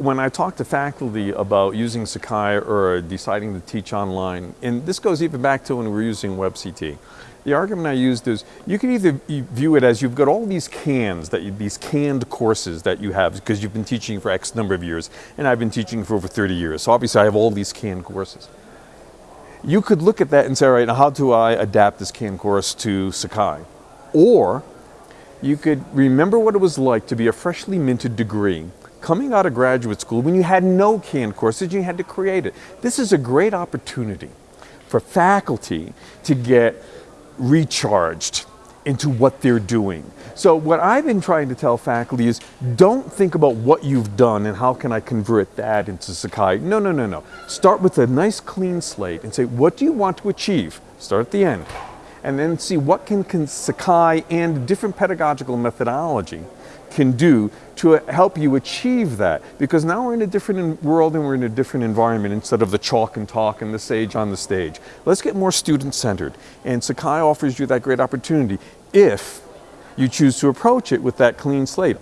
when I talk to faculty about using Sakai or deciding to teach online, and this goes even back to when we were using WebCT, the argument I used is you can either view it as you've got all these cans, that you, these canned courses that you have because you've been teaching for X number of years, and I've been teaching for over 30 years. So obviously I have all these canned courses. You could look at that and say, all right, now how do I adapt this canned course to Sakai? Or you could remember what it was like to be a freshly minted degree coming out of graduate school when you had no canned courses, you had to create it. This is a great opportunity for faculty to get recharged into what they're doing. So what I've been trying to tell faculty is don't think about what you've done and how can I convert that into Sakai. No, no, no, no. Start with a nice clean slate and say, what do you want to achieve? Start at the end. And then see what can, can Sakai and different pedagogical methodology can do to help you achieve that. Because now we're in a different world and we're in a different environment instead of the chalk and talk and the sage on the stage. Let's get more student-centered. And Sakai offers you that great opportunity if you choose to approach it with that clean slate.